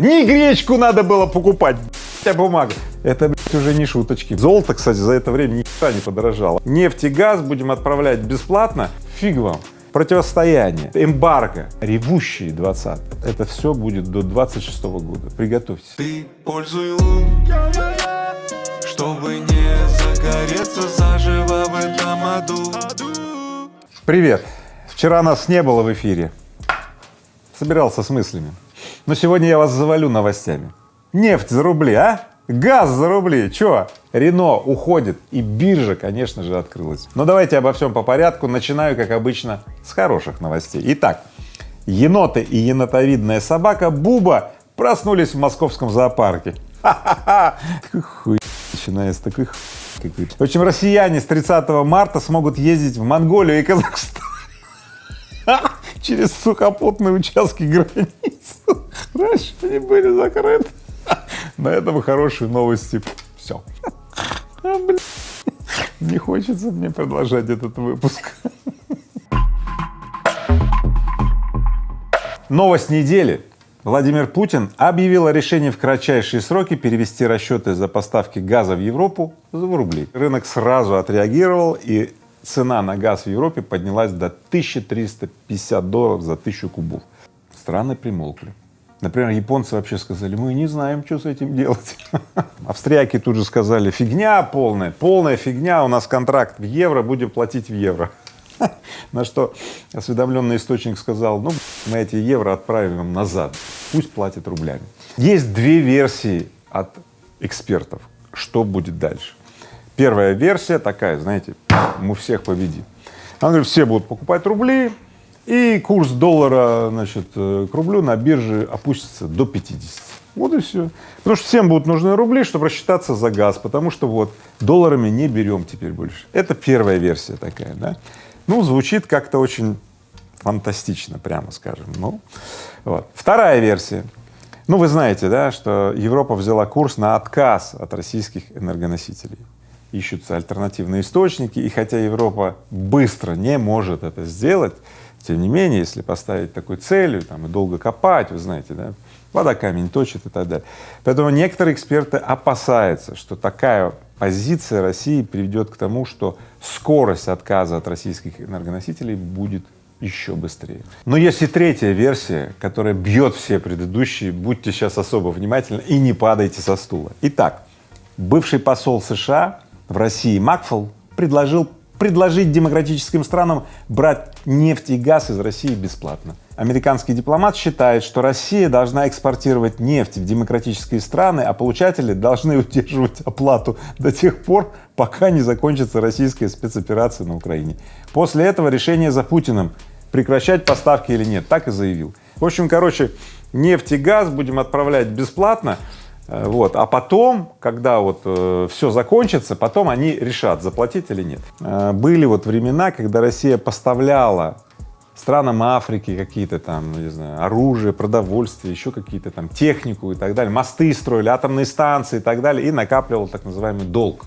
Не гречку надо было покупать, а бумага. Это блядь, уже не шуточки. Золото, кстати, за это время никогда не подорожало. Нефть и газ будем отправлять бесплатно, фиг вам. Противостояние, эмбарго, ревущие 20 Это все будет до 26 года. Приготовьтесь. Ты пользуй лун, чтобы не загореться заживо в этом аду. Привет! Вчера нас не было в эфире. Собирался с мыслями. Но сегодня я вас завалю новостями. Нефть за рубли, а? Газ за рубли, чё? Рено уходит и биржа, конечно же, открылась. Но давайте обо всем по порядку. Начинаю, как обычно, с хороших новостей. Итак, еноты и енотовидная собака Буба проснулись в московском зоопарке. Ха-ха-ха! Хуй начинается, такой какой-то. В общем, россияне с 30 марта смогут ездить в Монголию и Казахстан через сухопутные участки границ. Раньше они были закрыты. На этом хорошие новости. Все. А. Не хочется мне продолжать этот выпуск. Новость недели. Владимир Путин объявил о решении в кратчайшие сроки перевести расчеты за поставки газа в Европу в рубли. Рынок сразу отреагировал и цена на газ в Европе поднялась до 1350 долларов за тысячу кубов. Страны примолкли. Например, японцы вообще сказали, мы не знаем, что с этим делать. Австрияки тут же сказали, фигня полная, полная фигня, у нас контракт в евро, будем платить в евро. На что осведомленный источник сказал, ну, мы эти евро отправим им назад, пусть платят рублями. Есть две версии от экспертов, что будет дальше. Первая версия такая, знаете, мы всех победим. Он говорит, все будут покупать рубли, и курс доллара, значит, э, к рублю на бирже опустится до 50. Вот и все. Потому что всем будут нужны рубли, чтобы рассчитаться за газ, потому что вот долларами не берем теперь больше. Это первая версия такая, да. Ну, звучит как-то очень фантастично, прямо скажем. Ну, вот. Вторая версия. Ну, вы знаете, да, что Европа взяла курс на отказ от российских энергоносителей. Ищутся альтернативные источники, и хотя Европа быстро не может это сделать, тем не менее, если поставить такой целью там, и долго копать, вы знаете, да, вода камень точит и так далее. Поэтому некоторые эксперты опасаются, что такая позиция России приведет к тому, что скорость отказа от российских энергоносителей будет еще быстрее. Но есть и третья версия, которая бьет все предыдущие, будьте сейчас особо внимательны и не падайте со стула. Итак, бывший посол США в России Макфол предложил предложить демократическим странам брать нефть и газ из России бесплатно. Американский дипломат считает, что Россия должна экспортировать нефть в демократические страны, а получатели должны удерживать оплату до тех пор, пока не закончится российская спецоперация на Украине. После этого решение за Путиным прекращать поставки или нет, так и заявил. В общем, короче, нефть и газ будем отправлять бесплатно, вот. А потом, когда вот э, все закончится, потом они решат, заплатить или нет. Э, были вот времена, когда Россия поставляла странам Африки какие-то там, ну, не знаю, оружие, продовольствие, еще какие-то там технику и так далее, мосты строили, атомные станции и так далее, и накапливал так называемый долг,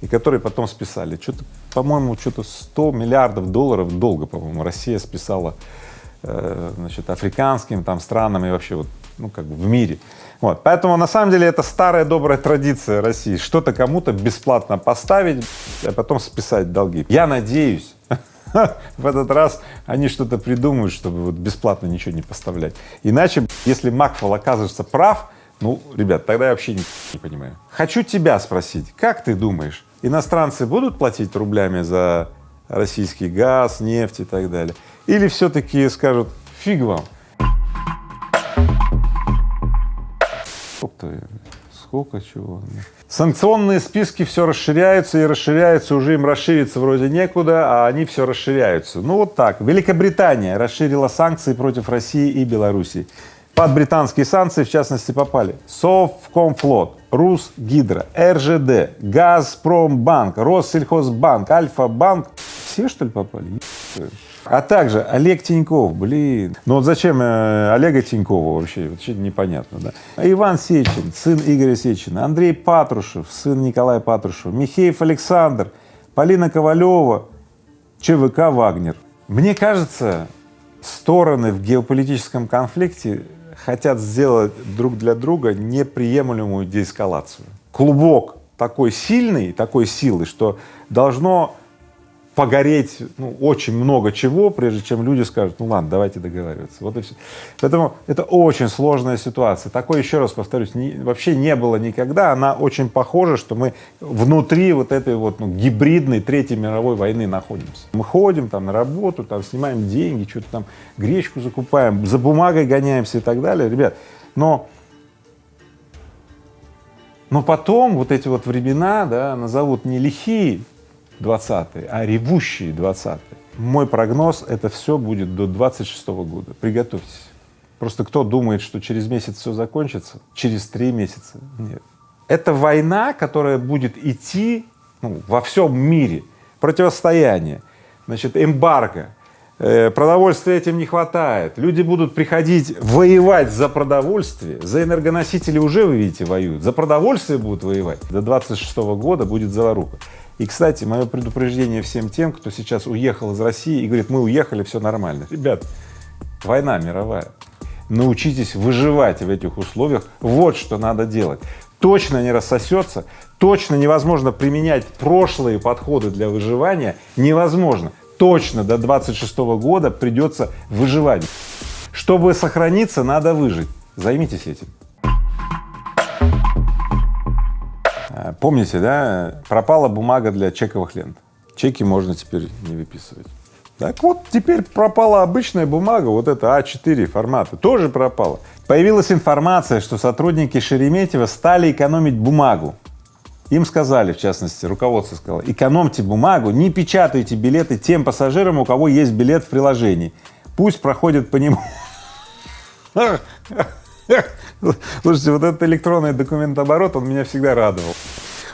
и который потом списали. Что-то, по-моему, что-то 100 миллиардов долларов долга, по-моему, Россия списала, э, значит, африканским там странам и вообще вот, ну, как бы в мире. Вот, поэтому на самом деле это старая добрая традиция России, что-то кому-то бесплатно поставить, а потом списать долги. Я надеюсь, в этот раз они что-то придумают, чтобы вот бесплатно ничего не поставлять. Иначе, если Макфол окажется прав, ну, ребят, тогда я вообще не, не понимаю. Хочу тебя спросить, как ты думаешь, иностранцы будут платить рублями за российский газ, нефть и так далее? Или все-таки скажут, фиг вам, Сколько, сколько чего. Санкционные списки все расширяются и расширяются, уже им расшириться вроде некуда, а они все расширяются. Ну вот так. Великобритания расширила санкции против России и Белоруссии. Под британские санкции, в частности, попали Совкомфлот, Русгидро, РЖД, Газпромбанк, Россельхозбанк, Альфа-банк. Все, что ли, попали? А также Олег Тиньков, блин, ну вот зачем э, Олега Тинькова вообще, вообще непонятно, да. Иван Сечин, сын Игоря Сечина, Андрей Патрушев, сын Николая Патрушева, Михеев Александр, Полина Ковалева, ЧВК «Вагнер». Мне кажется, стороны в геополитическом конфликте хотят сделать друг для друга неприемлемую деэскалацию. Клубок такой сильный, такой силы, что должно погореть ну, очень много чего, прежде чем люди скажут, ну ладно, давайте договариваться. Вот и все. Поэтому это очень сложная ситуация. Такой, еще раз повторюсь, не, вообще не было никогда. Она очень похожа, что мы внутри вот этой вот ну, гибридной Третьей мировой войны находимся. Мы ходим там на работу, там снимаем деньги, что-то там гречку закупаем, за бумагой гоняемся и так далее. Ребят, но но потом вот эти вот времена, да, назовут не лихие, 20-е, а ревущие 20-е. Мой прогноз — это все будет до 26 -го года. Приготовьтесь. Просто кто думает, что через месяц все закончится? Через три месяца? Нет. Это война, которая будет идти ну, во всем мире. Противостояние, значит, эмбарго, э, продовольствия этим не хватает, люди будут приходить воевать за продовольствие, за энергоносители уже, вы видите, воюют, за продовольствие будут воевать. До 26 -го года будет заваруха. И, кстати, мое предупреждение всем тем, кто сейчас уехал из России и говорит, мы уехали, все нормально. Ребят, война мировая. Научитесь выживать в этих условиях. Вот что надо делать. Точно не рассосется, точно невозможно применять прошлые подходы для выживания, невозможно. Точно до 26 года придется выживать. Чтобы сохраниться, надо выжить. Займитесь этим. Помните, да, пропала бумага для чековых лент. Чеки можно теперь не выписывать. Так вот, теперь пропала обычная бумага, вот это А4 формата, тоже пропала. Появилась информация, что сотрудники Шереметьево стали экономить бумагу. Им сказали, в частности, руководство сказало, экономьте бумагу, не печатайте билеты тем пассажирам, у кого есть билет в приложении. Пусть проходит по нему. Слушайте, вот этот электронный документооборот, он меня всегда радовал.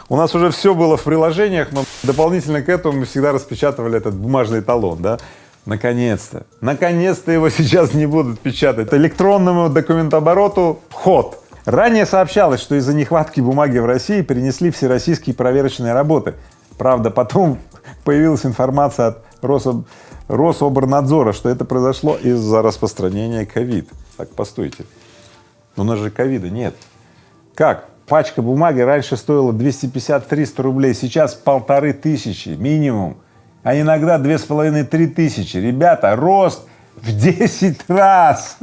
У нас уже все было в приложениях, но дополнительно к этому мы всегда распечатывали этот бумажный талон, да. Наконец-то, наконец-то его сейчас не будут печатать. Электронному документообороту ход. Ранее сообщалось, что из-за нехватки бумаги в России перенесли всероссийские проверочные работы. Правда, потом появилась информация от Рособ... Рособорнадзора, что это произошло из-за распространения ковид. Так, постойте. У нас же ковида нет. Как? Пачка бумаги раньше стоила 250-300 рублей, сейчас полторы тысячи минимум, а иногда две с половиной-три тысячи. Ребята, рост в 10 раз!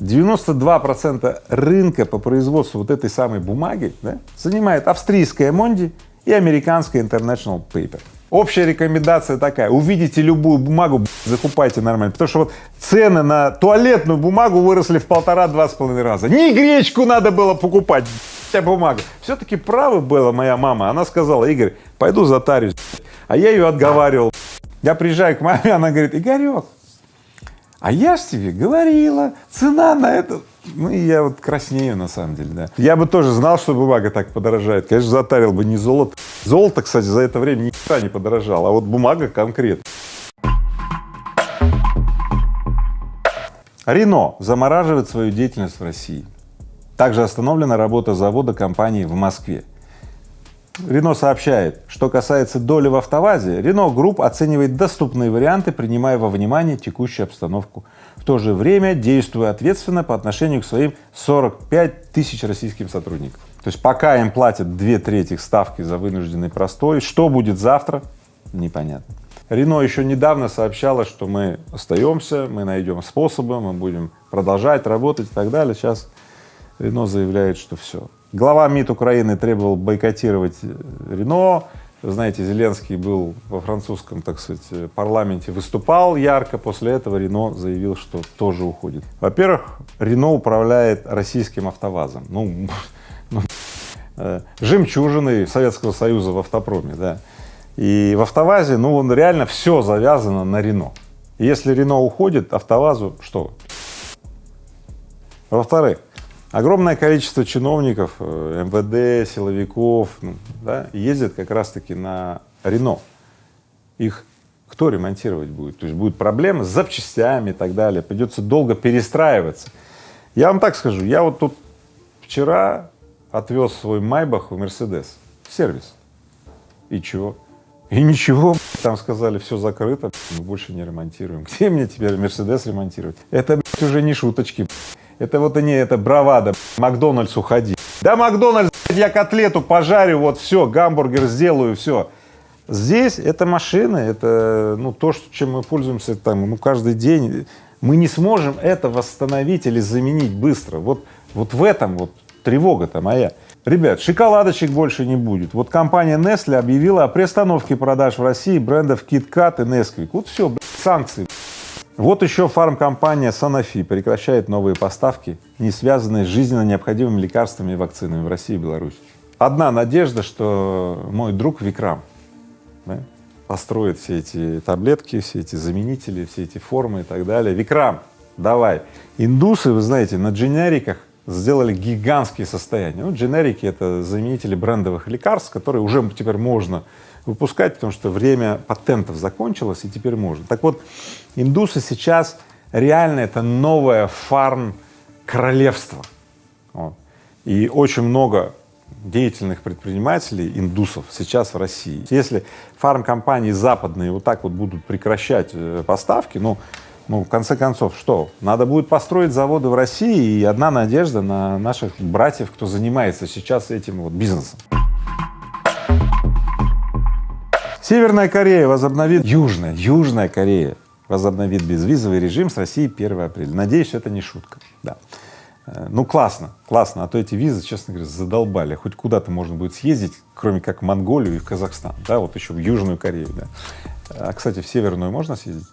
92 процента рынка по производству вот этой самой бумаги да, занимает австрийская Монди и американская International Paper. Общая рекомендация такая, увидите любую бумагу, закупайте нормально, потому что вот цены на туалетную бумагу выросли в полтора-два с половиной раза. Не гречку надо было покупать, вся бумага. Все-таки правы была моя мама, она сказала, Игорь, пойду затарюсь, а я ее отговаривал. Я приезжаю к маме, она говорит, Игорек, а я ж тебе говорила, цена на это, ну и я вот краснею на самом деле, да. Я бы тоже знал, что бумага так подорожает, конечно, затарил бы не золото. Золото, кстати, за это время никогда не подорожало, а вот бумага конкретно. Рено замораживает свою деятельность в России. Также остановлена работа завода компании в Москве. Рено сообщает, что касается доли в АвтоВАЗе, Рено Групп оценивает доступные варианты, принимая во внимание текущую обстановку, в то же время действуя ответственно по отношению к своим 45 тысяч российским сотрудникам. То есть пока им платят две трети ставки за вынужденный простой, что будет завтра, непонятно. Рено еще недавно сообщало, что мы остаемся, мы найдем способы, мы будем продолжать работать и так далее. Сейчас Рено заявляет, что все, Глава МИД Украины требовал бойкотировать э, Рено. знаете, Зеленский был во французском, так сказать, парламенте, выступал ярко, после этого Рено заявил, что тоже уходит. Во-первых, Рено управляет российским автовазом, ну, ну э, жемчужиной Советского Союза в автопроме, да. И в автовазе, ну, он реально все завязано на Рено. если Рено уходит, автовазу что? Во-вторых, Огромное количество чиновников, э, МВД, силовиков, ну, да, ездят как раз-таки на Рено. Их кто ремонтировать будет? То есть будут проблемы с запчастями и так далее, придется долго перестраиваться. Я вам так скажу, я вот тут вчера отвез свой Майбах в Мерседес, в сервис. И чего? И ничего, там сказали, все закрыто, мы больше не ремонтируем. Где мне теперь Мерседес ремонтировать? Это уже не шуточки. Это вот они, это бравада, Макдональдс уходи. Да, Макдональдс, я котлету пожарю, вот все, гамбургер сделаю, все. Здесь это машины, это ну, то, чем мы пользуемся там, ну, каждый день. Мы не сможем это восстановить или заменить быстро. Вот, вот в этом вот тревога-то моя. Ребят, шоколадочек больше не будет. Вот компания Nestle объявила о приостановке продаж в России брендов KitKat и Nesquik. Вот все, санкции. Вот еще фармкомпания Sanofi прекращает новые поставки, не связанные с жизненно необходимыми лекарствами и вакцинами в России и Беларуси. Одна надежда, что мой друг Викрам да, построит все эти таблетки, все эти заменители, все эти формы и так далее. Викрам, давай. Индусы, вы знаете, на дженериках сделали гигантские состояния. Ну, дженерики — это заменители брендовых лекарств, которые уже теперь можно выпускать, потому что время патентов закончилось, и теперь можно. Так вот, индусы сейчас реально это новое фарм-королевство. И очень много деятельных предпринимателей, индусов, сейчас в России. Если фармкомпании западные вот так вот будут прекращать э, поставки, ну, ну, в конце концов, что? Надо будет построить заводы в России, и одна надежда на наших братьев, кто занимается сейчас этим вот бизнесом. Северная Корея возобновит, Южная, Южная Корея возобновит безвизовый режим с Россией 1 апреля. Надеюсь, это не шутка, да. Э, ну, классно, классно, а то эти визы, честно говоря, задолбали. Хоть куда-то можно будет съездить, кроме как в Монголию и в Казахстан, да, вот еще в Южную Корею, да. А, кстати, в Северную можно съездить?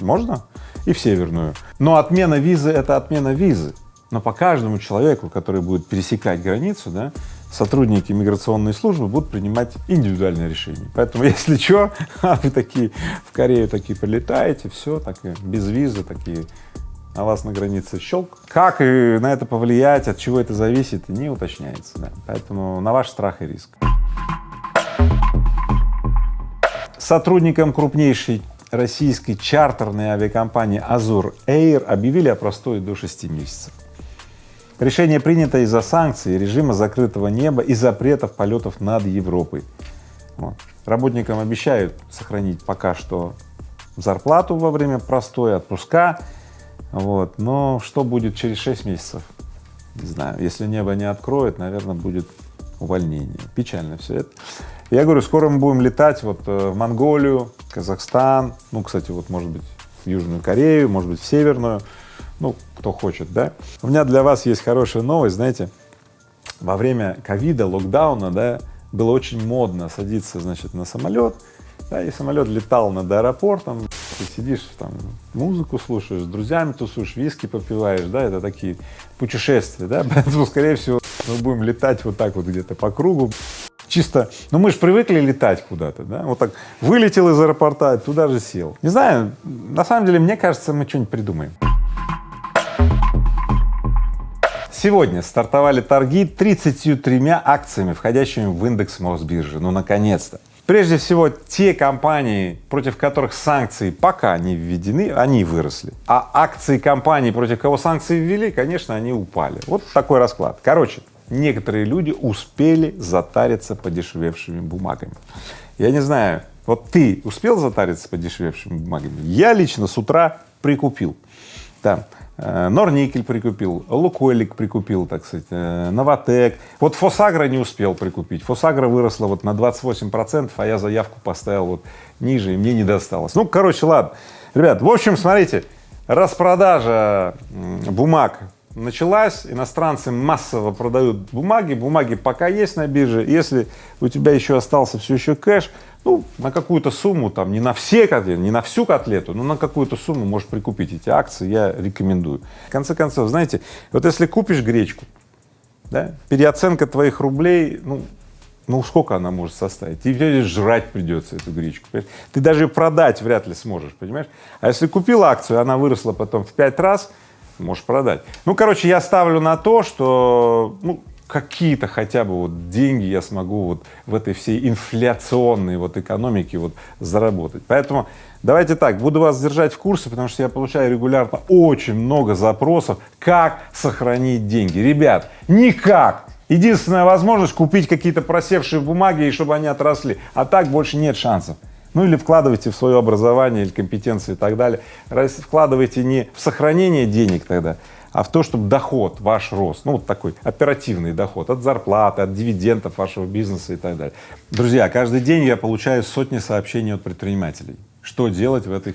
Можно? И в Северную. Но отмена визы — это отмена визы. Но по каждому человеку, который будет пересекать границу, да, сотрудники миграционной службы будут принимать индивидуальные решения. Поэтому, если что, а вы такие в Корею такие прилетаете, все, так и без визы такие, на вас на границе щелк. Как и на это повлиять, от чего это зависит, не уточняется, да. Поэтому на ваш страх и риск. Сотрудникам крупнейшей российской чартерной авиакомпании Azur Air объявили о простой до 6 месяцев. Решение принято из-за санкций, режима закрытого неба и запретов полетов над Европой. Вот. Работникам обещают сохранить пока что зарплату во время простой отпуска, вот. но что будет через 6 месяцев? Не знаю, если небо не откроет, наверное, будет увольнение. Печально все это. Я говорю, скоро мы будем летать вот э, в Монголию, Казахстан, ну, кстати, вот, может быть, в Южную Корею, может быть, в Северную, ну, кто хочет, да. У меня для вас есть хорошая новость, знаете, во время ковида, локдауна, да, было очень модно садиться, значит, на самолет, да, и самолет летал над аэропортом, ты сидишь там, музыку слушаешь, с друзьями тусуешь, виски попиваешь, да, это такие путешествия, да, поэтому, скорее всего, мы будем летать вот так вот где-то по кругу, чисто, ну мы же привыкли летать куда-то, да, вот так вылетел из аэропорта, туда же сел. Не знаю, на самом деле, мне кажется, мы что-нибудь придумаем. Сегодня стартовали торги 33 акциями, входящими в индекс Мосбиржи. Ну, наконец-то. Прежде всего, те компании, против которых санкции пока не введены, они выросли. А акции компаний, против кого санкции ввели, конечно, они упали. Вот такой расклад. Короче, некоторые люди успели затариться подешевевшими бумагами. Я не знаю, вот ты успел затариться подешевевшими бумагами? Я лично с утра прикупил. Да. Э, Норникель прикупил, Лукойлик прикупил, так сказать, э, Новотек. Вот Фосагра не успел прикупить. Фосагра выросла вот на 28 процентов, а я заявку поставил вот ниже, и мне не досталось. Ну, короче, ладно. Ребят, в общем, смотрите, распродажа бумаг началась, иностранцы массово продают бумаги, бумаги пока есть на бирже, если у тебя еще остался все еще кэш, ну, на какую-то сумму, там, не на все котлеты, не на всю котлету, но на какую-то сумму можешь прикупить эти акции, я рекомендую. В конце концов, знаете, вот если купишь гречку, да, переоценка твоих рублей, ну, ну сколько она может составить? Тебе жрать придется эту гречку? Ты даже продать вряд ли сможешь, понимаешь? А если купил акцию, она выросла потом в пять раз, можешь продать. Ну, короче, я ставлю на то, что, ну, какие-то хотя бы вот деньги я смогу вот в этой всей инфляционной вот экономике вот заработать. Поэтому давайте так, буду вас держать в курсе, потому что я получаю регулярно очень много запросов, как сохранить деньги. Ребят, никак! Единственная возможность купить какие-то просевшие бумаги и чтобы они отросли, а так больше нет шансов. Ну или вкладывайте в свое образование или компетенции и так далее. Вкладывайте не в сохранение денег тогда, а в то, чтобы доход ваш рос, ну вот такой оперативный доход от зарплаты, от дивидендов вашего бизнеса и так далее. Друзья, каждый день я получаю сотни сообщений от предпринимателей, что делать в этих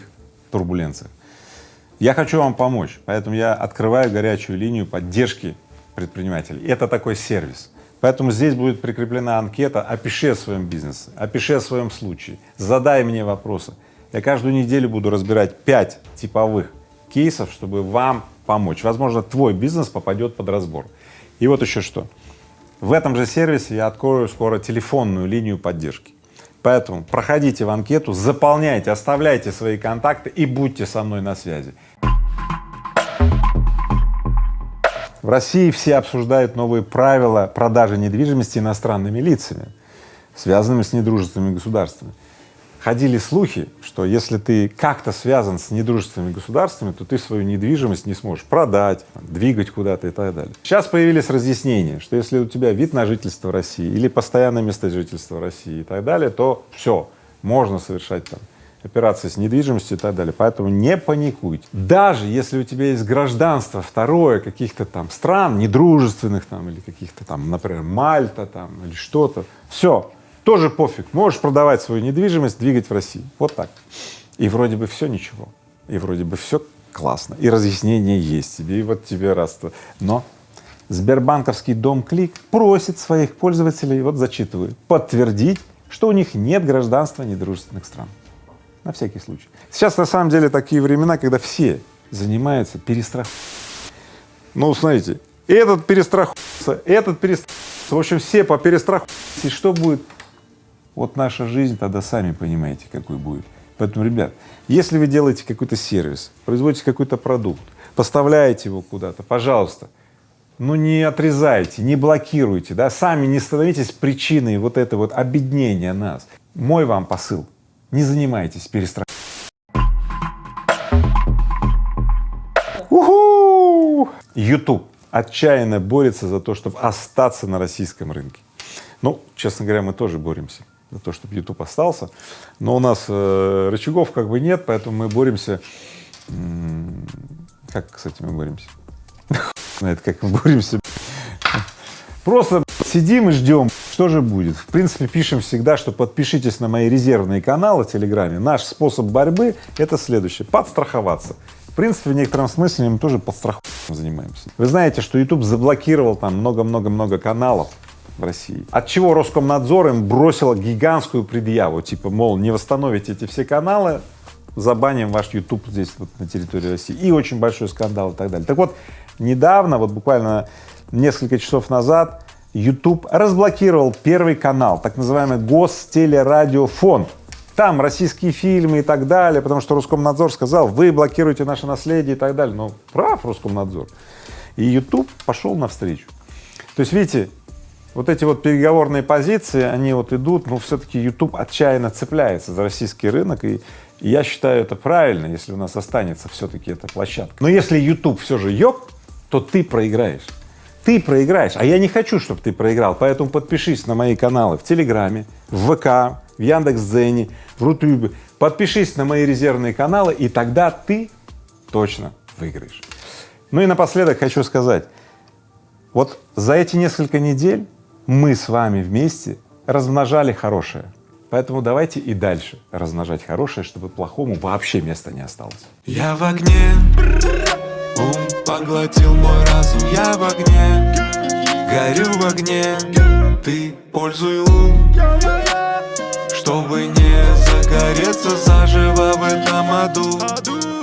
турбуленциях. Я хочу вам помочь, поэтому я открываю горячую линию поддержки предпринимателей. Это такой сервис. Поэтому здесь будет прикреплена анкета «Опиши о своем бизнесе», «Опиши о своем случае», «Задай мне вопросы». Я каждую неделю буду разбирать пять типовых кейсов, чтобы вам помочь. Возможно, твой бизнес попадет под разбор. И вот еще что. В этом же сервисе я открою скоро телефонную линию поддержки. Поэтому проходите в анкету, заполняйте, оставляйте свои контакты и будьте со мной на связи. В России все обсуждают новые правила продажи недвижимости иностранными лицами, связанными с недружественными государствами. Ходили слухи, что если ты как-то связан с недружественными государствами, то ты свою недвижимость не сможешь продать, двигать куда-то и так далее. Сейчас появились разъяснения, что если у тебя вид на жительство России или постоянное место жительства России и так далее, то все, можно совершать там операции с недвижимостью и так далее. Поэтому не паникуйте. Даже если у тебя есть гражданство второе каких-то там стран, недружественных там или каких-то там, например, Мальта там или что-то, все, тоже пофиг, можешь продавать свою недвижимость, двигать в России. Вот так. И вроде бы все ничего, и вроде бы все классно, и разъяснение есть тебе, и вот тебе раз. Но Сбербанковский дом Клик просит своих пользователей, вот зачитываю, подтвердить, что у них нет гражданства недружественных стран на всякий случай. Сейчас на самом деле такие времена, когда все занимаются перестраховкой. Ну, смотрите, этот перестраховался, этот перестраховался, в общем, все по перестраховке. И что будет? Вот наша жизнь тогда сами понимаете, какой будет. Поэтому, ребят, если вы делаете какой-то сервис, производите какой-то продукт, поставляете его куда-то, пожалуйста, ну не отрезайте, не блокируйте, да, сами не становитесь причиной вот этого вот обеднения нас. Мой вам посыл — не занимайтесь перестраховкой. YouTube отчаянно борется за то, чтобы остаться на российском рынке. Ну, честно говоря, мы тоже боремся за то, чтобы YouTube остался, но у нас э, рычагов как бы нет, поэтому мы боремся… Как, кстати, мы боремся? Знает, как мы боремся. Просто сидим и ждем, что же будет. В принципе, пишем всегда, что подпишитесь на мои резервные каналы в Телеграме. Наш способ борьбы — это следующее — подстраховаться. В принципе, в некотором смысле мы тоже подстраховкой занимаемся. Вы знаете, что YouTube заблокировал там много-много-много каналов в России, от чего Роскомнадзор им бросила гигантскую предъяву, типа, мол, не восстановите эти все каналы, забаним ваш YouTube здесь вот на территории России. И очень большой скандал и так далее. Так вот, недавно, вот буквально несколько часов назад YouTube разблокировал первый канал, так называемый Гостелерадиофонд. Там российские фильмы и так далее, потому что Роскомнадзор сказал, вы блокируете наше наследие и так далее. Но прав Роскомнадзор. И YouTube пошел навстречу. То есть, видите, вот эти вот переговорные позиции, они вот идут, но все-таки YouTube отчаянно цепляется за российский рынок, и, я считаю это правильно, если у нас останется все-таки эта площадка. Но если YouTube все же ёб, то ты проиграешь ты проиграешь, а я не хочу, чтобы ты проиграл, поэтому подпишись на мои каналы в Телеграме, в ВК, в Яндекс.Дзене, в Рутюбе, подпишись на мои резервные каналы, и тогда ты точно выиграешь. Ну и напоследок хочу сказать, вот за эти несколько недель мы с вами вместе размножали хорошее, поэтому давайте и дальше размножать хорошее, чтобы плохому вообще места не осталось. Я в огне, ум Поглотил мой разум, я в огне. Горю в огне. Ты пользуй лун. Чтобы не загореться заживо в этом аду